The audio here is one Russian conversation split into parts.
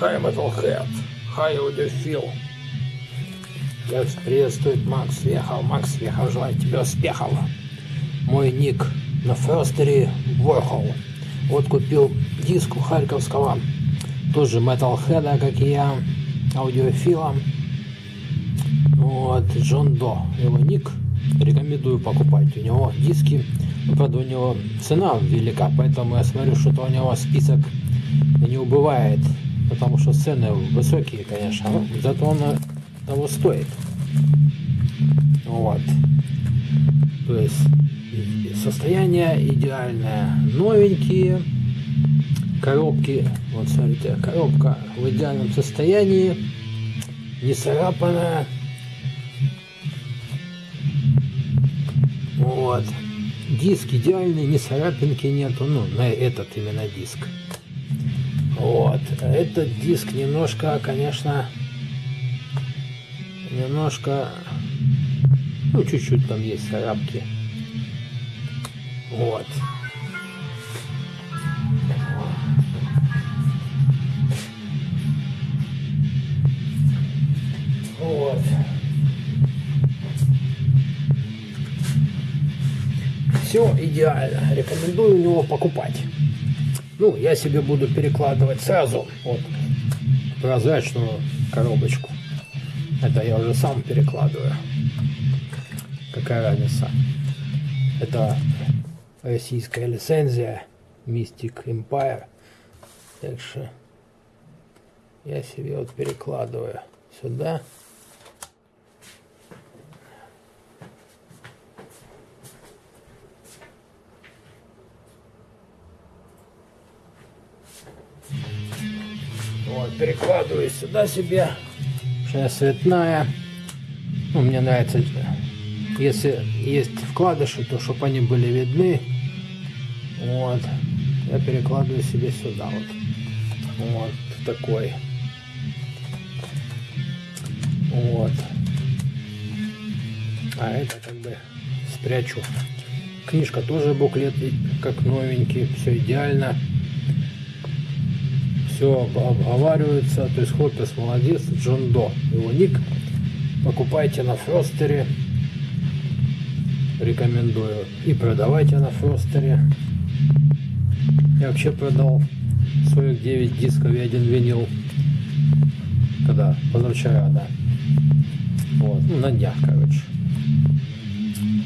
Хай Metalhead, хай аудиофил. Я приветствует Макс Вехов. Макс Вехов, желаю тебе успехов. Мой ник на Ферстере Warhol. Вот купил диск у Харьковского, тоже Metalhead, как и я, аудиофила. Вот, Джон До, его ник, рекомендую покупать. У него диски, правда, у него цена велика, поэтому я смотрю, что у него список не убывает потому что цены высокие, конечно, зато он того стоит. Вот. То есть состояние идеальное. Новенькие коробки. Вот смотрите, коробка в идеальном состоянии. Не царапанная. Вот. Диск идеальный, ни царапинки нету. Ну, на этот именно диск. Вот. Этот диск немножко, конечно, немножко, ну, чуть-чуть там есть царапки. Вот. Вот. Все идеально. Рекомендую его покупать. Ну, я себе буду перекладывать сразу вот прозрачную коробочку. Это я уже сам перекладываю. Какая разница? Это российская лицензия Mystic Empire. Так что я себе вот перекладываю сюда. Вот, перекладываю сюда себе. Сейчас цветная. Ну, мне нравится, если есть вкладыши, то чтобы они были видны. Вот. Я перекладываю себе сюда вот. Вот такой. Вот. А это как бы спрячу. Книжка тоже буклет, как новенький, все идеально все обговаривается. То есть Хоппес молодец, Джон До. Его ник покупайте на Фростере. Рекомендую. И продавайте на Фростере. Я вообще продал 49 дисков и один винил. Когда? Позавчера, да. Вот, ну, на днях, короче.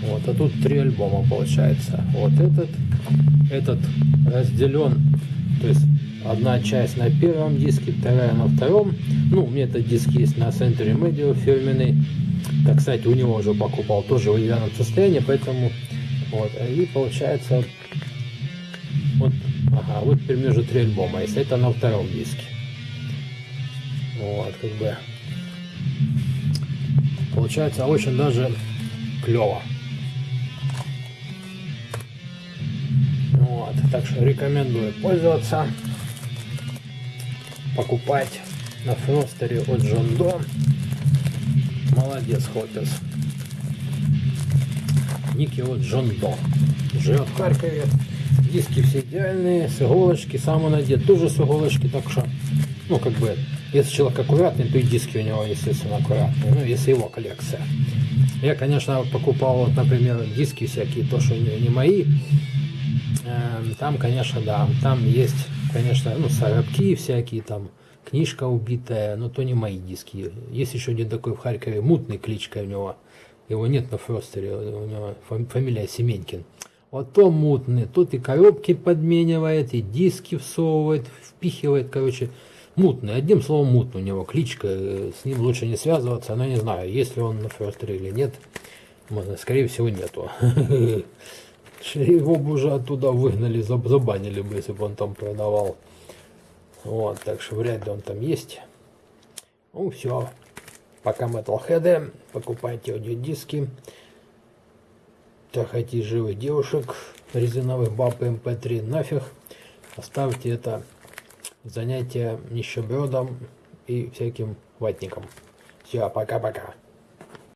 Вот, а тут три альбома получается. Вот этот, этот разделен, то есть Одна часть на первом диске, вторая на втором. Ну, у меня этот диск есть на Century Media фирменный. Так, кстати, у него уже покупал, тоже в идеальном состоянии, поэтому вот. И получается вот, ага, вот теперь уже три альбома, если это на втором диске. Вот, как бы получается очень даже клево. Вот, так что рекомендую пользоваться покупать на Фростере от Джон До. Молодец, Хоппес. Ники от Джон До. Живет в Харькове. Диски все идеальные, с иголочки, сам он одет тоже с иголочки, так что, ну, как бы, если человек аккуратный, то и диски у него, естественно, аккуратные, ну, если его коллекция. Я, конечно, покупал, вот, например, диски всякие, то, что не, не мои, эм, там, конечно, да, там есть конечно, ну, сарабки всякие там, книжка убитая, но то не мои диски. Есть еще один такой в Харькове, мутный кличка у него. Его нет на Фростере, у него фамилия Семенькин. Вот то мутный, тут и коробки подменивает, и диски всовывает, впихивает, короче, мутный. Одним словом, мутный у него кличка, с ним лучше не связываться, но не знаю, есть ли он на Фростере или нет. Скорее всего, нету. Его бы уже оттуда выгнали, забанили бы, если бы он там продавал. Вот, так что вряд ли он там есть. Ну, все. Пока Metalhead, покупайте аудиодиски. Трахайте живых девушек, резиновых баб MP3 нафиг. Оставьте это занятие нищебродом и всяким ватником. Все, пока-пока.